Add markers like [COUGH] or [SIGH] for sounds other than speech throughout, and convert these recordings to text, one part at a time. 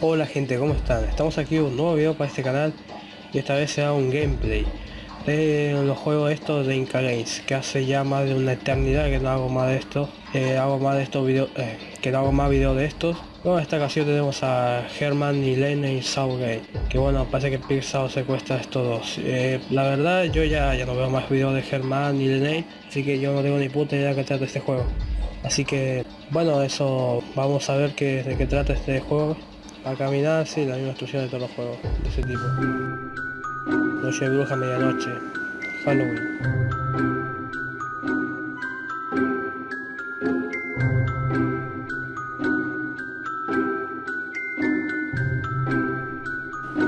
Hola gente, ¿cómo están? Estamos aquí un nuevo video para este canal y esta vez será un gameplay de los juegos estos de Inca Games que hace ya más de una eternidad que no hago más de estos eh, hago más de estos videos eh, que no hago más videos de estos. Bueno, en esta ocasión tenemos a Herman y Lene y Southgate que bueno parece que Pixar secuestra a estos dos. Eh, la verdad yo ya, ya no veo más videos de Herman y Lene así que yo no tengo ni puta idea que trata este juego. Así que bueno eso vamos a ver qué, de qué trata este juego a caminar, sí, la misma instrucción de todos los juegos de ese tipo. Noche de bruja, medianoche. Halloween.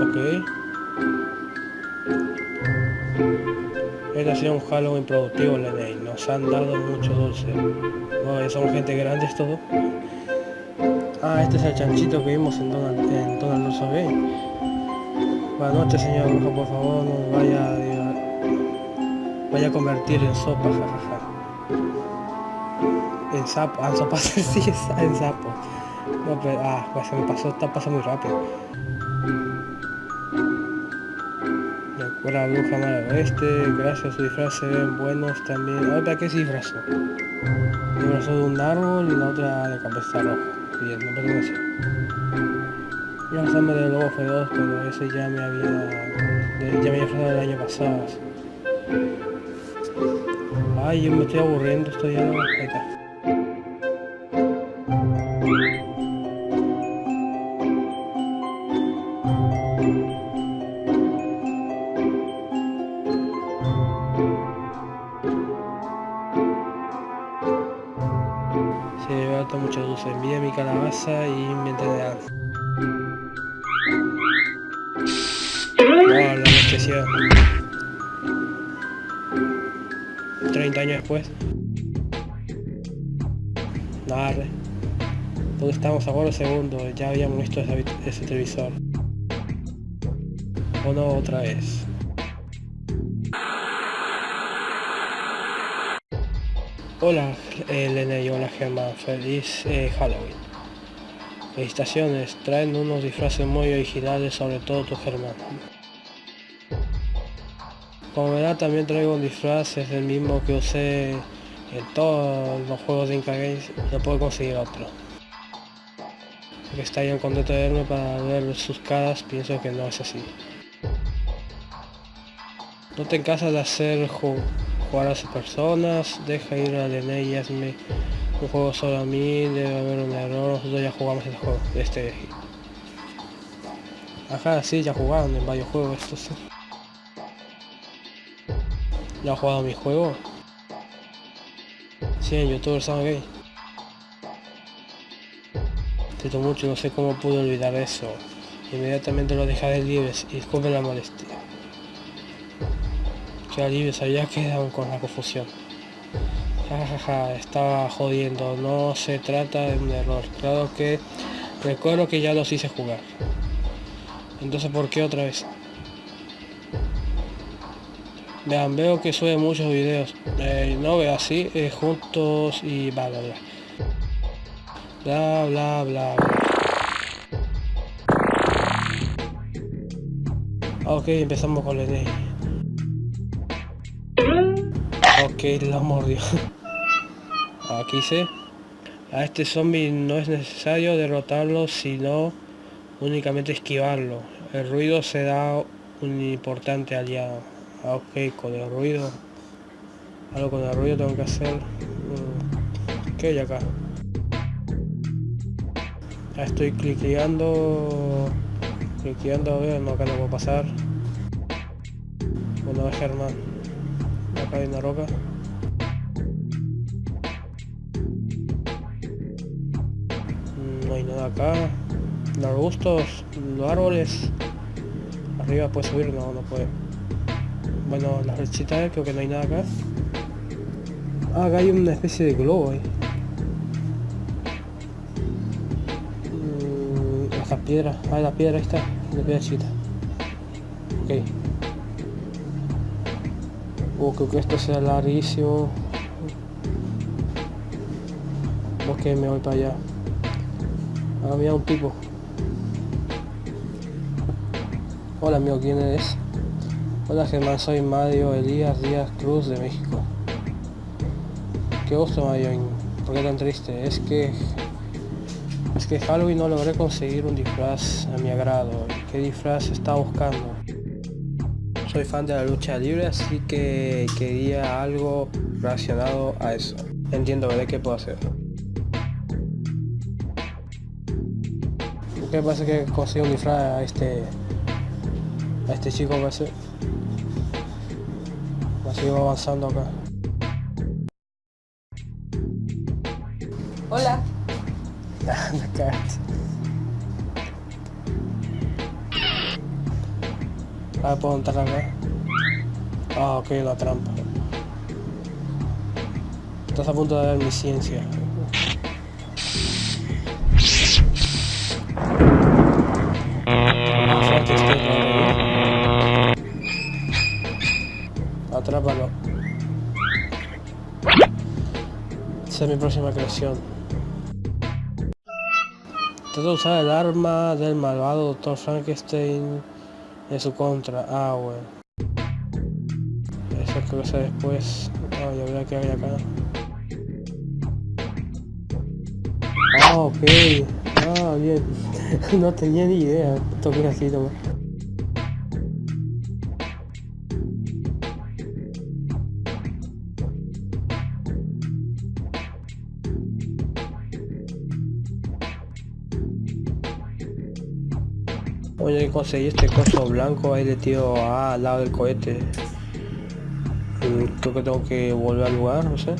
Ok. Este ha sido un Halloween productivo, Leney. Nos han dado mucho dulce. No, son gente grande todo. Ah, este es el chanchito que vimos en Donald, en Donald Russo Buenas noches, señor brujo, por favor, no vaya vaya a convertir en sopa, jajaja. En sapo, ah, en sopa, [LAUGHS] sí, en sapo. No, pero, ah, pues se me pasó, está pasando muy rápido. La bruja mala oeste, gracias a su disfraz se ven buenos también. A ver, ¿para qué se disfrazó? Disfrazó de un árbol y la otra de cabeza roja no pertenece. Ya sangre de lobo fue dos, pero ese ya me había. ya me había frenado el año pasado. Ay, yo me estoy aburriendo, estoy ya. Ahí ¿Dónde estamos ahora? Segundo. Ya habíamos visto ese, ese televisor. O no, otra vez. Hola Elena y hola Gemma, feliz eh, Halloween. Felicitaciones, traen unos disfraces muy originales, sobre todo tu Germán. Como verá también traigo un disfraz, es el mismo que usé en todos los juegos de Inca Games, no puedo conseguir otro. Que estarían contentos de verme para ver sus caras, pienso que no es así. No te cansas de hacer jugar a esas personas, deja ir a DNI y hazme un juego solo a mí, debe haber un error, nosotros ya jugamos este juego, este Ajá, sí, ya jugaron en varios juegos estos. ¿Ya ha jugado mi juego? Sí, en youtuber son gay. Siento mucho, no sé cómo pude olvidar eso. Inmediatamente lo dejaré libres y disculpen la molestia. Qué alivio, se había quedado con la confusión. Jajaja, estaba jodiendo, no se trata de un error. Claro que recuerdo que ya los hice jugar. Entonces, ¿por qué otra vez? Vean, veo que sube muchos videos. Eh, no veo así, eh, juntos y bla bla bla. Bla bla bla Ok, empezamos con el Ok, lo mordió. [LAUGHS] Aquí se. A este zombie no es necesario derrotarlo, sino únicamente esquivarlo. El ruido se da un importante aliado. Ah, ok, con el ruido. Algo con el ruido tengo que hacer. Mm, ¿Qué hay acá? Estoy cliqueando. Cliqueando a ver, no acá no puedo pasar. Bueno, a Germán acá hay una roca. Mm, no hay nada acá. Los arbustos, los árboles. Arriba puede subir, no, no puede. Bueno, la flechita creo que no hay nada acá. Ah, acá hay una especie de globo ahí. Mm, piedra, ah, la piedra ahí está, la piedra chiquita. Ok. Oh, creo que esto sea larguísimo. Ok, me voy para allá. Ah, había un tipo. Hola amigo, ¿quién eres? Hola Germán, soy Mario Elías Díaz Cruz de México. Qué gusto Mario, ¿por qué tan triste? Es que... Es que Halloween no logré conseguir un disfraz a mi agrado. ¿Qué disfraz estaba buscando? Soy fan de la lucha libre, así que quería algo relacionado a eso. Entiendo, ¿verdad? ¿Qué puedo hacer? ¿Qué pasa que consigo un disfraz a este a este chico va a sigo avanzando acá. Hola. [LAUGHS] Ah puedo entrar acá. Ah ok la trampa. Estás a punto de ver mi ciencia Es mi próxima creación. Trata de usar el arma del malvado Dr. Frankenstein en su contra. Ah, bueno. Eso creo que sea después. Ah, ya verá que hay acá. Ah, ok. Ah, bien. [LAUGHS] no tenía ni idea. Toqué así nomás. Conseguí este coso blanco ahí de tío A al lado del cohete. Mm, creo que tengo que volver al lugar, no sé.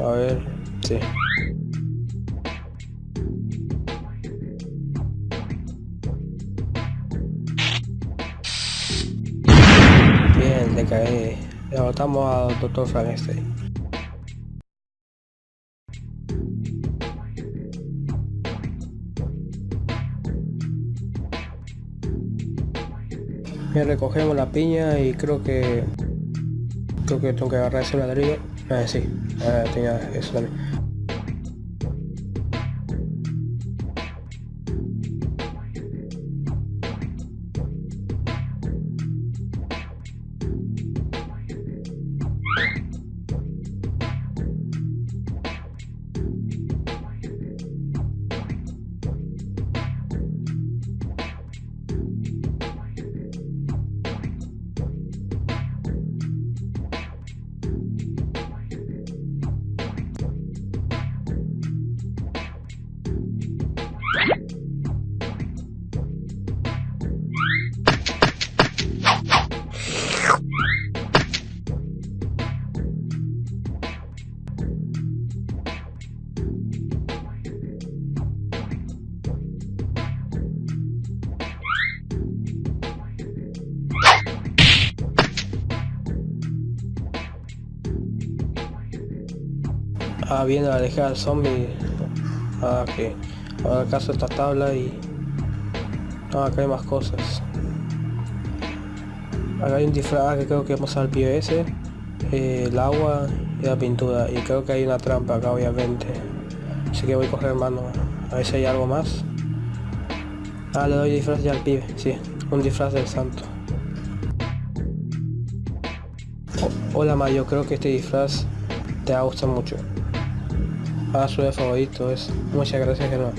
A ver, sí. Bien, le caí. Derrotamos al Dr. Frankenstein. Recogemos la piña y creo que creo que tengo que agarrar ese ladrillo. Ah sí ah, eso también Ah, viene a dejar al zombie. Ah, que ahora acaso esta tabla y... Ah, acá hay más cosas. Acá hay un disfraz que creo que vamos al POS. Eh, el agua y la pintura. Y creo que hay una trampa acá, obviamente. Así que voy a coger mano. A ver si hay algo más. Ah, le doy disfraz ya al pibe. Sí, un disfraz del santo. hola Mayo, creo que este disfraz te va a mucho. Ah, su favorito es. Muchas gracias, Germán.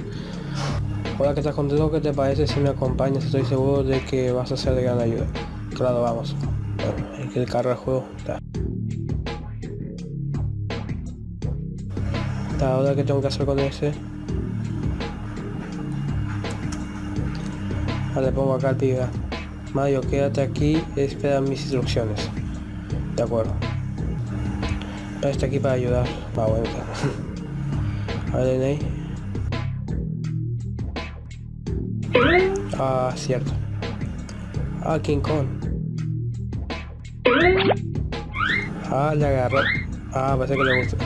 Hola, que estás contento? ¿Qué te parece si me acompañas? Estoy seguro de que vas a ser de gran ayuda. Claro, vamos. Bueno, hay que cargar el juego. Está. Ahora que tengo que hacer con ese. Vale, pongo acá el pibe. Mario, quédate aquí, espera mis instrucciones. De acuerdo. Está aquí para ayudar. Va, bueno. [LAUGHS] ahí Ah, cierto. Ah, King Kong. Ah, le agarró. Ah, parece que le gusta.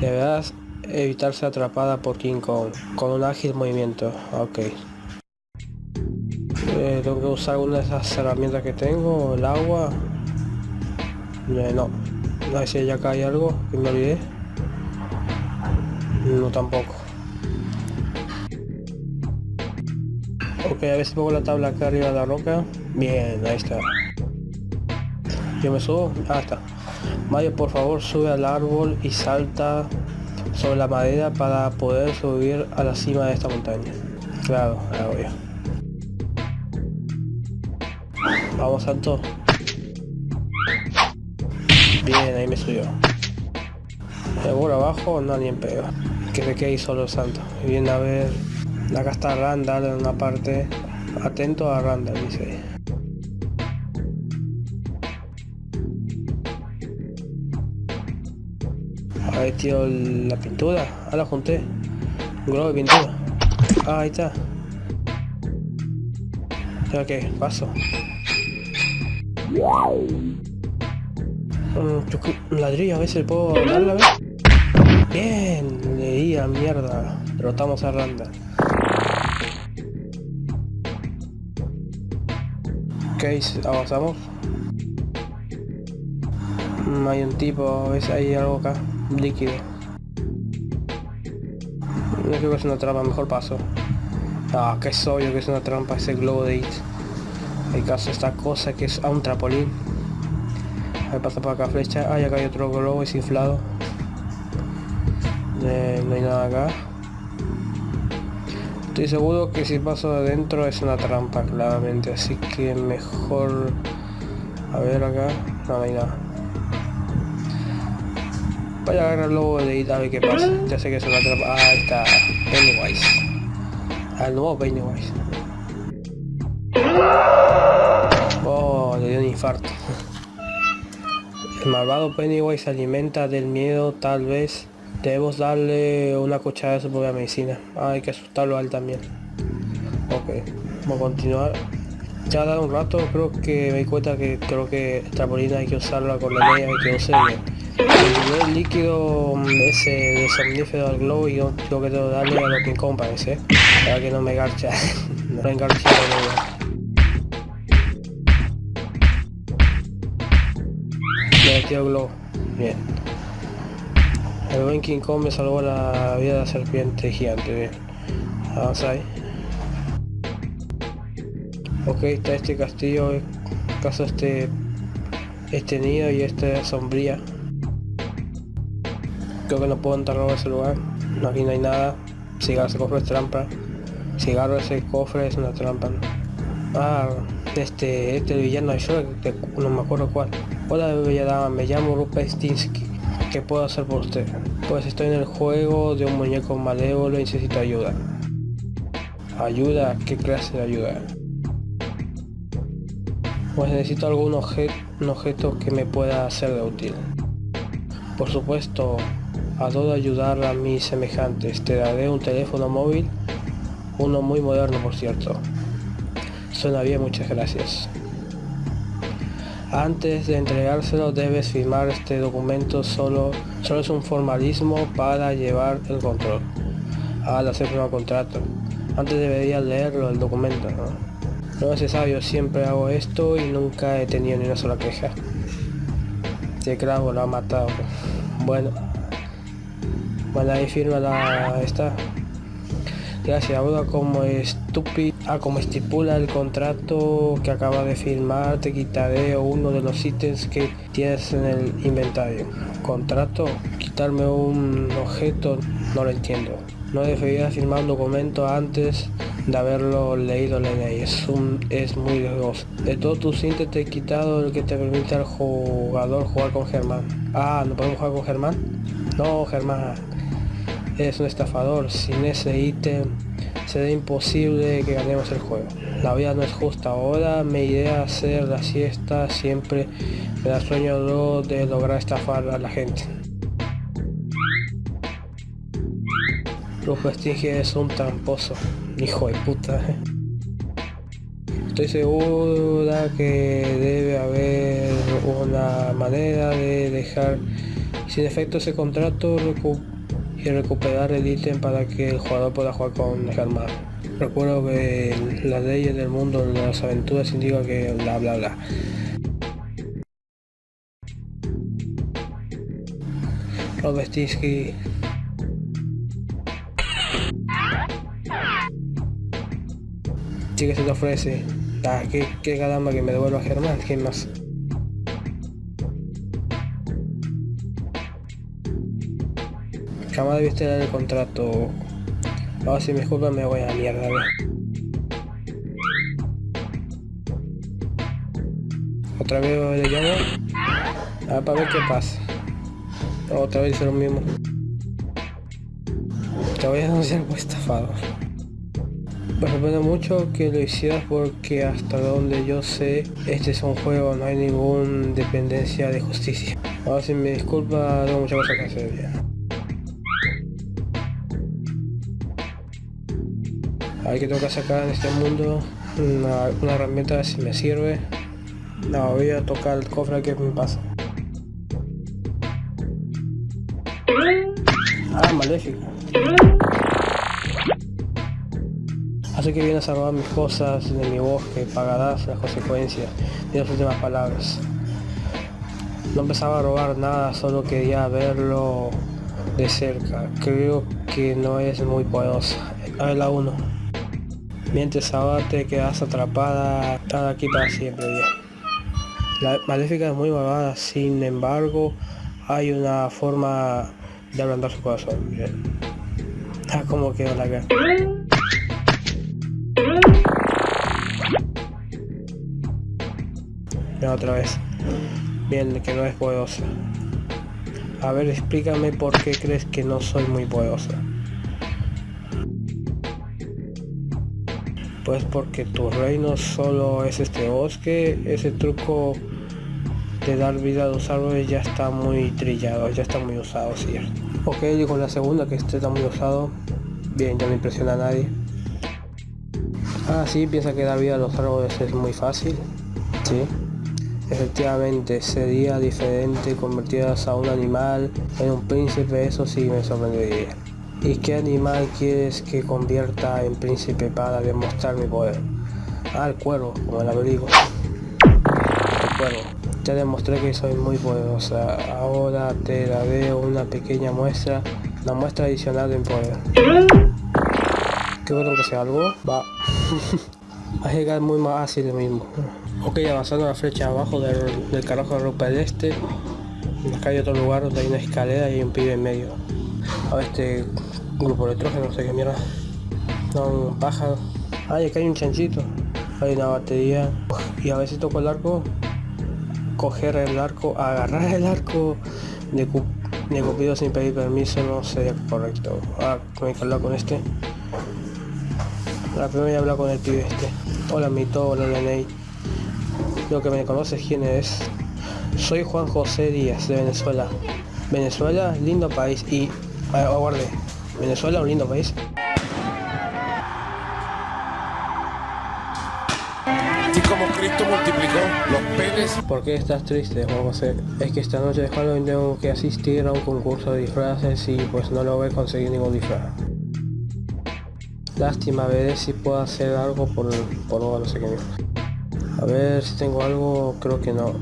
Deberás evitar ser atrapada por King Kong con un ágil movimiento. Ok. Eh, tengo que usar una de esas herramientas que tengo, el agua Eh, no. A ver si acá hay algo que me olvidé. No tampoco. Ok, a ver si pongo la tabla acá arriba de la roca. Bien, ahí está. Yo me subo. Ah, está. Mario, por favor, sube al árbol y salta sobre la madera para poder subir a la cima de esta montaña. Claro, obvio. Vamos, Santo. Bien, ahí me subió. Seguro abajo, no ni en. Que se quede ahí solo Santo. Viene a ver. Acá está Randall en una parte. Atento a Randall, dice. Ahí tío la pintura. Ah, la junté. Un globo de pintura. Ah, ahí está. Que paso. Ladrillo a veces puedo darle a ver. Bien, leía mierda. Derrotamos a Randa. Ok, avanzamos. Mm, hay un tipo, a veces hay algo acá, líquido. No creo que es una trampa, mejor paso. Ah, que es obvio que es una trampa ese globo de It. Hay caso esta cosa que es a un trapolín. Ahí pasa por acá flecha. Ah, acá hay otro globo desinflado. Eh, no hay nada acá. Estoy seguro que si paso adentro es una trampa, claramente. Así que mejor... A ver acá. No, hay nada. Voy a agarrar el lobo de a ver qué pasa. Ya sé que es una trampa. Ah, ahí está. Pennywise. Al nuevo Pennywise. Oh, le dio un infarto. El malvado Pennywise se alimenta del miedo, tal vez debemos darle una cucharada de su propia medicina. Ah, hay que asustarlo a él también. Ok, vamos a continuar. Ya dado un rato creo que me di cuenta que creo que trampolina hay que usarla con la media y que use bien. El líquido mm, ese de somnífero al globo y yo tengo que darle a lo que parece. Para que no me garcha. [LAUGHS] no me engarcha globo. Bien. El buen King Kong me salvó la vida de la serpiente gigante. Bien. Avanza ahí. Ok, está este castillo. Caso este este nido y esta sombría. Creo que no puedo entrar a ese lugar. No, aquí no hay nada. Si agarro ese cofre es trampa. Si agarro ese cofre es una trampa. Ah, este, este villano de Shrek, no me acuerdo cuál. Hola bella dama, me llamo Rupert Stinsky. ¿Qué puedo hacer por usted? Pues estoy en el juego de un muñeco malévolo y necesito ayuda. ¿Ayuda? ¿Qué clase de ayuda? Pues necesito algún objeto que me pueda ser de útil. Por supuesto, adoro ayudar a mis semejantes. Te daré un teléfono móvil, uno muy moderno por cierto. Suena bien, muchas gracias. Antes de entregárselo debes firmar este documento, solo, solo es un formalismo para llevar el control. Al hacer un contrato. Antes deberías leerlo el documento, ¿no? No es necesario, siempre hago esto y nunca he tenido ni una sola queja. Este clavo lo ha matado. Bueno. Bueno, ahí firma la... esta. Gracias, ahora como estúpido, ah, como estipula el contrato que acaba de firmar, te quitaré uno de los ítems que tienes en el inventario. ¿Contrato? Quitarme un objeto, no lo entiendo. No debería firmar un documento antes de haberlo leído la ley. Es, un, es muy riesgoso. De todos tus ítems te he quitado el que te permite al jugador jugar con Germán. Ah, ¿no podemos jugar con Germán? No, Germán es un estafador. Sin ese ítem será imposible que ganemos el juego. La vida no es justa. Ahora me iré a hacer la siesta. Siempre me da sueño de lograr estafar a la gente. Lujo Stinge es un tramposo. Hijo de puta. Estoy segura que debe haber una manera de dejar sin efecto ese contrato y recuperar el ítem para que el jugador pueda jugar con Germán. Recuerdo que las leyes del mundo de las aventuras indican que bla bla bla. Ovestinsky. Sí que se te ofrece. Ah, qué, qué caramba que me devuelva Germán, ¿quién más? Jamás debiste dar el contrato. Ahora si me disculpa me voy a la mierda, Otra vez le llamo. A ver, para ver qué pasa. Otra vez hice lo mismo. Te voy a denunciar por estafado. Me sorprende mucho que lo hicieras porque hasta donde yo sé, este es un juego, no hay ninguna dependencia de justicia. Ahora si me disculpa, tengo muchas cosas que hacer. Hay que tengo que sacar en este mundo una, herramienta si me sirve. No, voy a tocar el cofre que me pasa. Ah, maléfico. Así que vienes a robar mis cosas de mi bosque, pagarás las consecuencias de las últimas palabras. No empezaba a robar nada, solo quería verlo de cerca. Creo que no es muy poderosa. A ver la 1. Mientras ahora te quedas atrapada, estar aquí para siempre. La maléfica es muy malvada, sin embargo, hay una forma de ablandar su corazón. Miren. Ah, como quedó la cara. Otra vez. Bien, que no es poderosa. A ver, explícame por qué crees que no soy muy poderosa. Pues porque tu reino solo es este bosque, ese truco de dar vida a los árboles ya está muy trillado, ya está muy usado, ¿cierto? Ok, digo la segunda que esté tan muy usado, bien, ya no impresiona a nadie. Ah, sí, piensa que dar vida a los árboles es muy fácil, sí. Efectivamente, sería diferente convertidas a un animal en un príncipe, eso sí me sorprendería. ¿Y qué animal quieres que convierta en príncipe para demostrar mi poder? Ah, el cuervo, como el abrigo. El cuervo. Ya demostré que soy muy poderosa. Ahora te daré una pequeña muestra. La muestra adicional de mi poder. ¿Qué bueno que sea algo? [LAUGHS] Va. A llegar muy más así lo mismo. Ok, avanzando la flecha abajo del, carajo de ropa del este. Acá hay otro lugar donde hay una escalera y un pibe en medio. A ver este grupo de electrógeno, no sé qué mierda. No, un pájaro. Ay, acá hay un chanchito. Hay una batería. Y a veces toco el arco. Coger el arco, agarrar el arco de, de Cupido sin pedir permiso no sería correcto. Ah, tengo que hablar con este. La primera voy a hablar con el pibe este. Hola Mito, hola Leney. Lo que me conoces quién es. Soy Juan José Díaz de Venezuela. Venezuela, lindo país y... Aguarde, Venezuela, un lindo país. Y como Cristo multiplicó los penes. ¿Por qué estás triste, Juan José? Es que esta noche de Halloween tengo que asistir a un concurso de disfraces y pues no lo voy a conseguir ningún disfraz. Lástima, veré si puedo hacer algo por, por no sé qué. A ver si tengo algo, creo que no.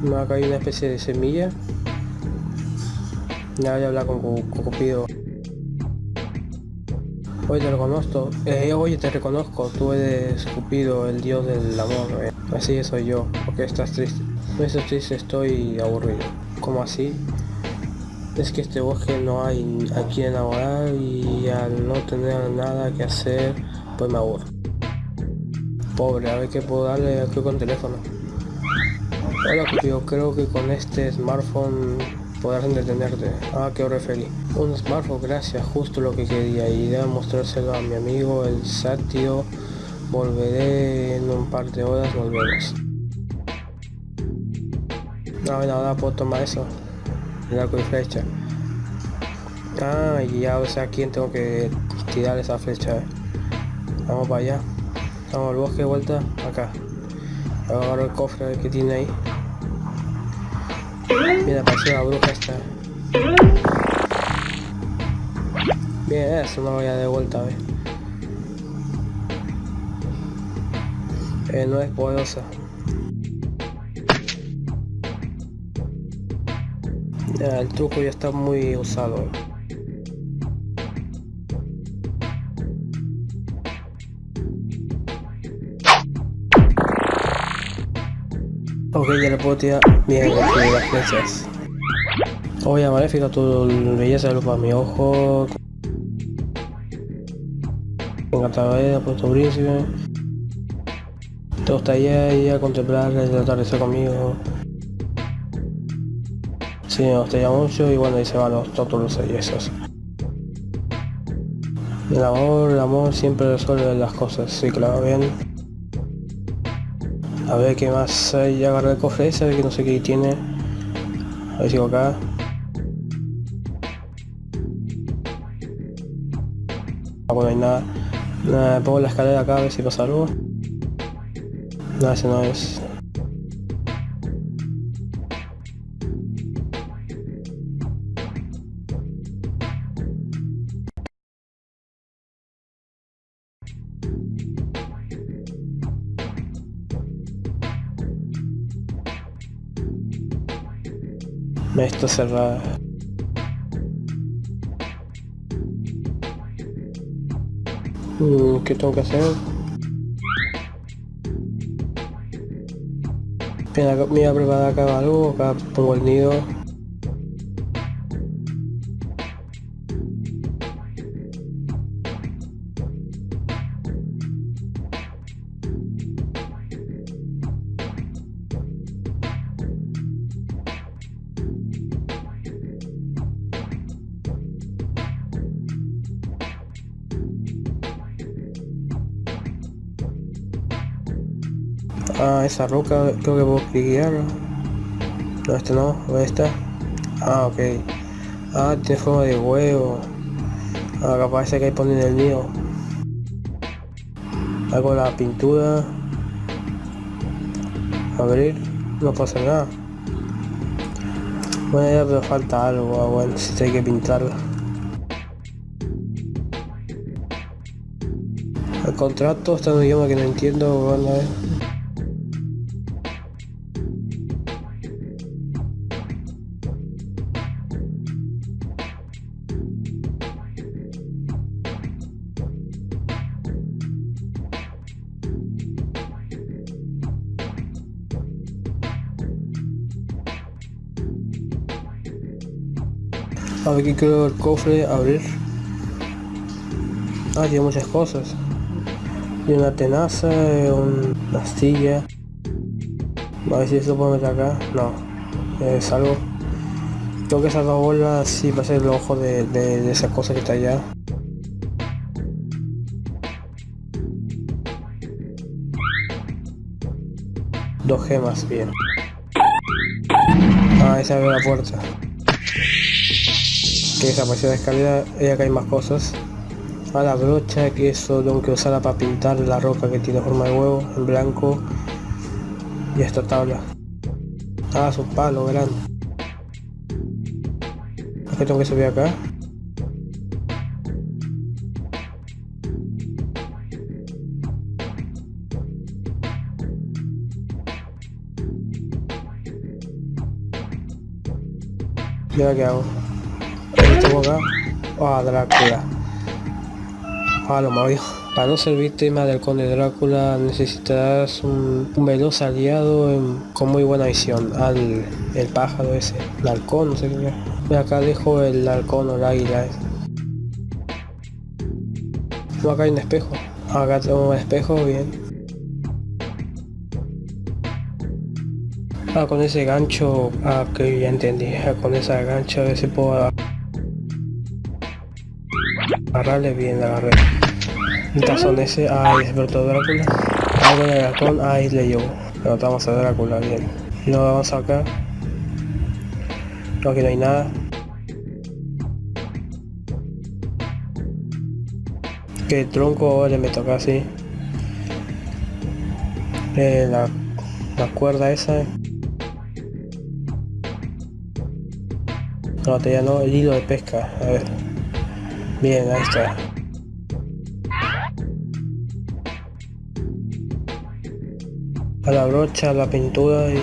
Me ha caído una especie de semilla. Ya voy a hablar con, Cupido. Oye, te reconozco. Eh, oye, te reconozco. Tú eres Cupido, el dios del amor. Eh. Así soy yo. porque estás triste? No estoy triste, estoy aburrido. ¿Cómo así? Es que este bosque no hay a quien enamorar y al no tener nada que hacer, pues me aburro. Pobre, a ver qué puedo darle aquí con teléfono. Hola Cupido, creo que con este smartphone podrás entretenerte. Ah, qué referí. Un smartphone, gracias, justo lo que quería. Y debo mostrárselo a mi amigo el Satio. Volveré en un par de horas, volvemos. No, bueno, ahora puedo tomar eso. El arco y flecha. Ah, y ya o sea a quién tengo que tirar esa flecha. Vamos para allá. Vamos al bosque de vuelta. Acá. Agarro el cofre que tiene ahí. Mira, apareció la bruja esta. Bien, eso lo voy a de vuelta, ver. Eh, no es poderosa. el truco ya está muy usado. Ok, ya le puedo tirar bien las flechas. Oye, maléfica, tu belleza de para mi ojo. Encantadora, puesto príncipe. Te gustaría ir a contemplar el atardecer conmigo. Sí, me gustaría mucho y bueno, ahí se van los tótulos y esos. El amor, el amor siempre resuelve las cosas, sí, claro, bien. A ver qué más hay, agarré el cofre ese, a ver que no sé qué tiene. A ver si acá. Ah, bueno, hay nada. nada. Pongo la escalera acá a ver si pasa algo. No, ese no es. Me está cerrada. Mm, ¿Qué tengo que hacer? Me voy a preparar acá algo, acá pongo el nido. Ah, esa roca creo que puedo cliquear. No, este no, ¿dónde está? Ah, ok. Ah, tiene forma de huevo. Ah, parece que hay ponen el nido. Hago la pintura. Abrir. No pasa nada. Bueno, ya pero falta algo. Ah, bueno, si hay que pintarla. El contrato está en un idioma que no entiendo. Bueno, a A ver, aquí creo el cofre, abrir. Ah, tiene muchas cosas. Y una tenaza, una astilla. A ver si eso puedo meter acá. No, es algo. Creo que dos bolas sí va a ser el ojo de esa cosa que está allá. Dos gemas, bien. Ah, esa abre la puerta que desapareció la escalera y acá hay más cosas a la brocha que eso tengo que usarla para pintar la roca que tiene forma de huevo en blanco y esta tabla ah es un palo grande ¿qué tengo que subir acá? ¿Y ahora qué hago? Acá? Ah, Drácula. Ah, lo movió. Para no ser víctima del conde Drácula necesitarás un, veloz aliado con muy buena visión. Al el pájaro ese, el halcón, no. Acá dejo el halcón o el águila. No, acá hay un espejo. Acá tengo un espejo, bien. Ah, con ese gancho, ah, que ya entendí. Ah, con esa gancho a ver si puedo Agarrarle bien, agarré. Un tazón ese, ay, despertó Drácula. Algo de halcón, ay, le llevo. Derrotamos a Drácula, bien. Lo vamos acá. No, aquí no hay nada. Que tronco le me toca así. Eh, la, la cuerda esa. No, ya no, el hilo de pesca. A ver. Bien, ahí está. A la brocha, la pintura y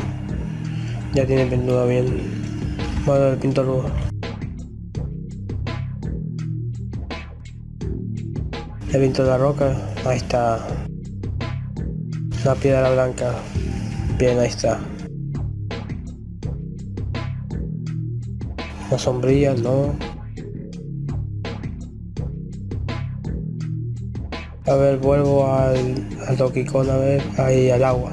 ya tiene pintura bien. Vale, el pintor luz. El pinto la roca. Ahí está. La piedra blanca. Bien, ahí está. La sombrilla, no. A ver, vuelvo al, al Donkey Kong, a ver, ahí al agua.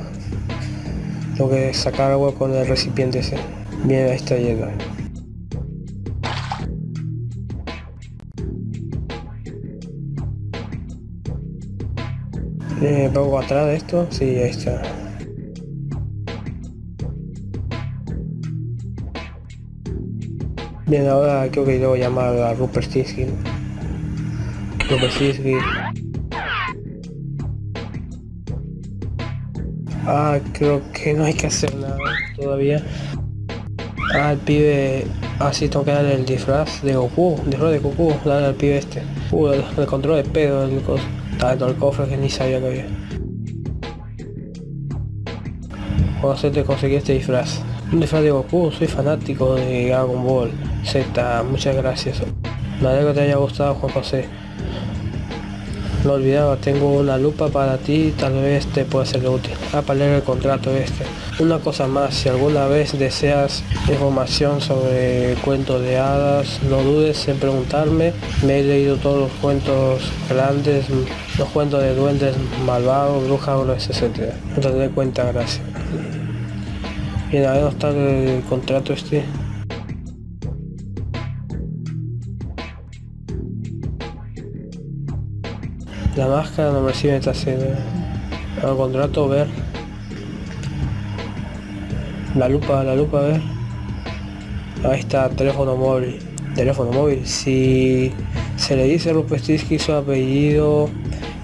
Tengo que sacar agua con el recipiente ese. Bien, ahí está lleno. Eh, ¿Pongo atrás de esto? Sí, ahí está. Bien, ahora creo que debo llamar a Rupert Stinsky. Rupert Stinsky. Ah, creo que no hay que hacer nada todavía. Ah, el pibe... Ah, sí, tengo que darle el disfraz de Goku. Disfraz de Goku, darle al pibe este. Uh, el, el control de pedo, el, está dentro del cofre que ni sabía que había. Puedo hacerte conseguir este disfraz. Un disfraz de Goku, soy fanático de Dragon Ball Z, muchas gracias. Me alegro que te haya gustado Juan José. No olvidaba, tengo una lupa para ti, tal vez te pueda ser útil. Ah, para leer el contrato este. Una cosa más, si alguna vez deseas información sobre cuentos de hadas, no dudes en preguntarme. Me he leído todos los cuentos grandes, los cuentos de duendes malvados, brujas, etc. No cuenta, gracias. Bien, a ver dónde está el contrato este. La máscara no me sirve esta serie. El contrato, ver. La lupa, la lupa, ver. Ahí está, teléfono móvil. Teléfono móvil. Si se le dice Rupestinsky su apellido,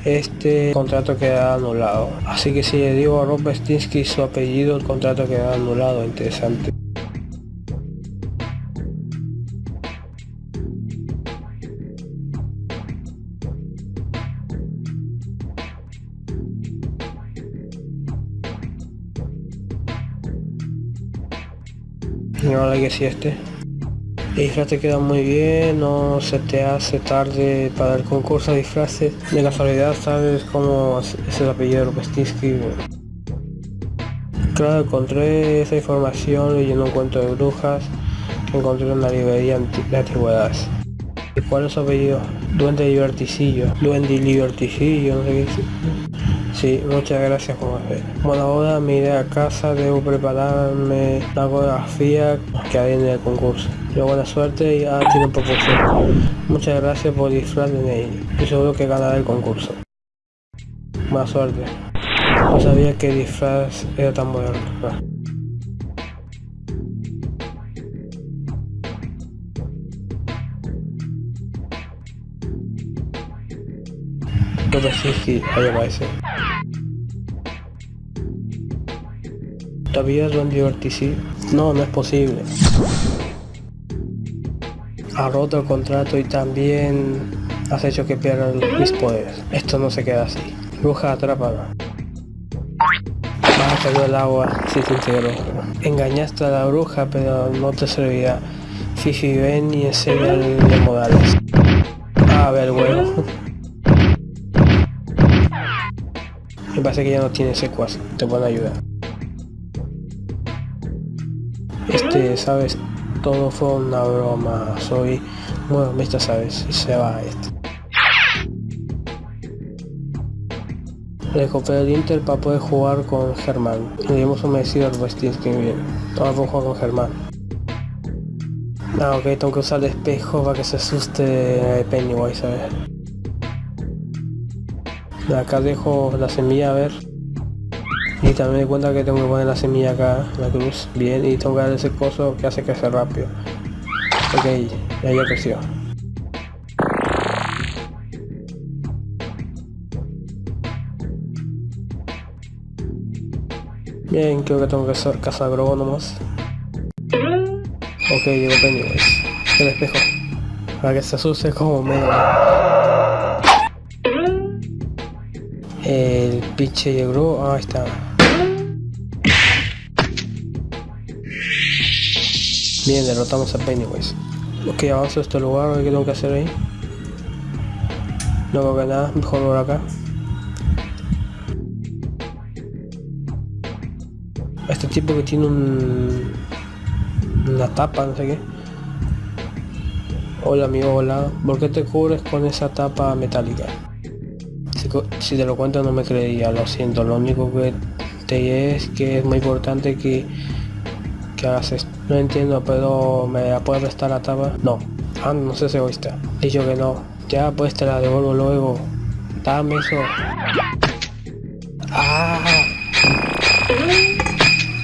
este contrato queda anulado. Así que si le digo a Rupestinsky su apellido, el contrato queda anulado. Interesante. Que si este. El disfraz te queda muy bien, no se te hace tarde para el concurso de disfraces. De casualidad sabes cómo es el apellido de Rupestinsky. Claro, encontré esa información leyendo un cuento de brujas que encontré en una librería de antigüedades. ¿Y cuál es su apellido? Duende Liberticillo. Duende Liberticillo, no sé qué. Sí, muchas gracias José. Bueno, ahora me iré a casa, debo prepararme la coreografía que hay en el concurso. Yo buena suerte y ahora tiene proporción. Muchas gracias por disfraz de Ney. Estoy seguro que ganaré el concurso. Buena suerte. No sabía que disfraz era tan moderno. Ahí aparece. ¿Todavía es un divertici? No, no es posible. Ha roto el contrato y también has hecho que pierdan mis poderes. Esto no se queda así. Bruja, atrápala. Vas a caer el agua si te integró. Engañaste a la bruja, pero no te servirá. Fifi, ven y enséñale modales. A ver, bueno. Me parece que ya no tiene secuas, te pueden ayudar. Este, sabes, todo fue una broma, soy... Bueno, viste, sabes, se va este. Le compré el Inter para poder jugar con Germán. Le dimos un merecido al Westinski bien. Ahora puedo jugar con Germán. Ah, ok, tengo que usar el espejo para que se asuste Pennywise, a ver. Acá dejo la semilla, a ver. Y también me cuenta que tengo que poner la semilla acá, la cruz, bien, y tengo que dar ese coso que hace que sea rápido. Ok, ya ya creció. Bien, creo que tengo que hacer de nomás. Ok, llegó Pennywise. El espejo. Para que se asuste como medio. El pinche llegó. ahí está. Bien, derrotamos a Pennywise. Ok, avanzo a este lugar, ¿qué tengo que hacer ahí? No veo que nada, mejor por acá. Este tipo que tiene un... Una tapa, no sé qué. Hola amigo, hola. ¿Por qué te cubres con esa tapa metálica? Si, te lo cuento no me creía, lo siento. Lo único que te es que es muy importante que, que hagas esto. No entiendo, pero ¿me la puedes prestar la tapa? No. Ah, no sé si oíste. Dicho que no. Ya pues te la devuelvo luego. Dame eso. Ah.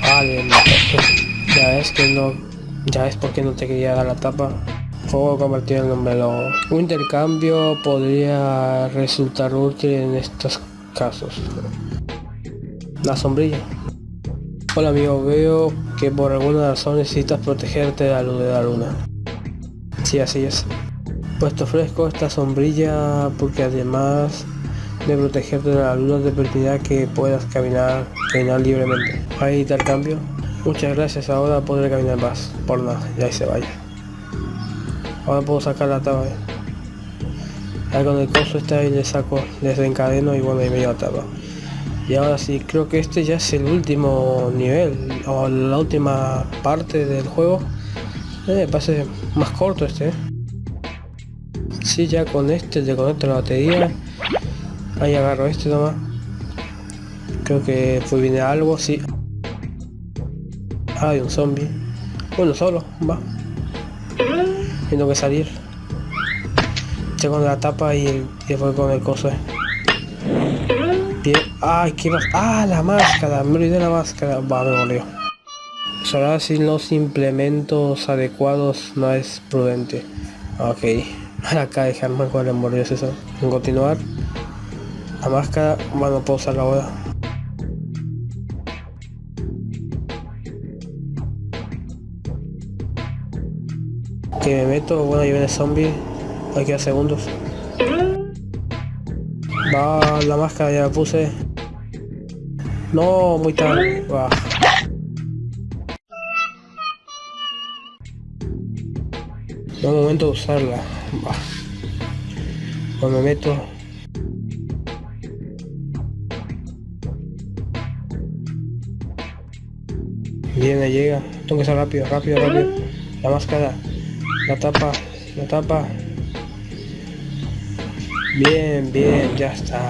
Vale, ya ves que no. Ya ves por qué no te quería dar la tapa. Juego convertido en un. Un intercambio podría resultar útil en estos casos. La sombrilla. Hola amigo, veo que por alguna razón necesitas protegerte de la luz de la luna. Sí, así es. Pues te ofrezco esta sombrilla porque además de protegerte de la luna te permitirá que puedas caminar, caminar libremente. Ahí está el cambio. Muchas gracias, ahora podré caminar más. Por nada, ya se vaya. Ahora puedo sacar la taba. Ahí con el coso está ahí le saco, desencadeno y bueno, ahí me lleva tapa. Y ahora sí, creo que este ya es el último nivel, o la última parte del juego. Eh, me parece más corto este. Eh. Sí, ya con este le conecto la batería. Ahí agarro este nomás. Creo que fue viene algo, sí. Hay un zombie. Uno solo, va. Tengo que salir. Tengo la tapa y, el, y después con el coso. Eh. Bien. Ay, qué más. Ah, la máscara. Me olvidé la máscara. Va, me volvió. Solo sin los implementos adecuados no es prudente. Ok. Acá dejarme con el eso. En continuar. La máscara, bueno, puedo usarla ahora. Que me meto, bueno, ahí viene zombie. Hay que segundos. Va, la máscara ya la puse. No, muy tarde. Va. No momento de usarla. Va. Cuando me meto. Viene, llega. Tengo que ser rápido, rápido, rápido. La máscara. La tapa. La tapa. Bien, bien, ya está.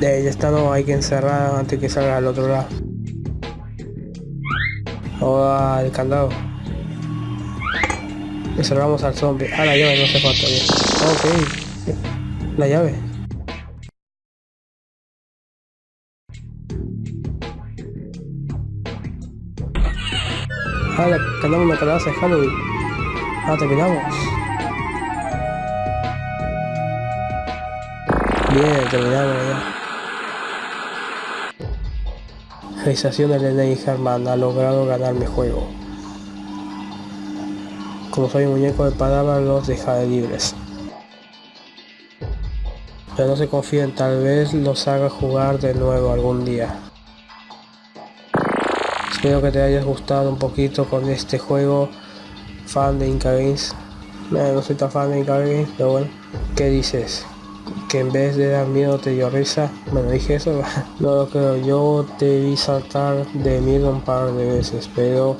De ya está, no, hay que encerrar antes que salga al otro lado. Ahora el candado. Cerramos al zombie. Ah, la llave no se falta. Ok. La llave. La ganamos una calabaza de Halloween. Ah, terminamos. Bien, terminamos ya. Realización de Lene Herman ha logrado ganar mi juego. Como soy un muñeco de palabras, los dejaré libres. Pero no se confíen, tal vez los haga jugar de nuevo algún día. Espero que te hayas gustado un poquito con este juego. Fan de Inca Games. no soy tan fan de Inca pero bueno. ¿Qué dices? Que en vez de dar miedo te dio risa. Bueno, dije eso. [LAUGHS] no lo creo. Yo te vi saltar de miedo un par de veces, pero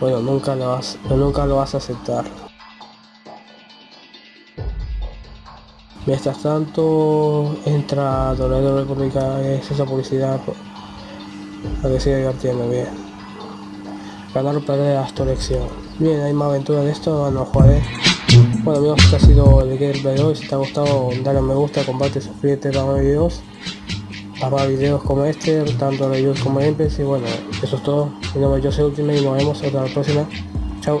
bueno, nunca lo vas, nunca lo vas a aceptar. Mientras tanto, entra Toledo República, es esa publicidad para que siga divirtiendo bien. Ganar o perder hasta elección. Bien, hay más aventuras de esto, no jugaré. Bueno amigos, este ha sido el gameplay de hoy. Si te ha gustado, dale a me gusta, comparte, suscríbete para más videos para videos como este, tanto reviews como gameplays y bueno, eso es todo. Mi nombre es José Ultimate y nos vemos hasta la próxima. Chao.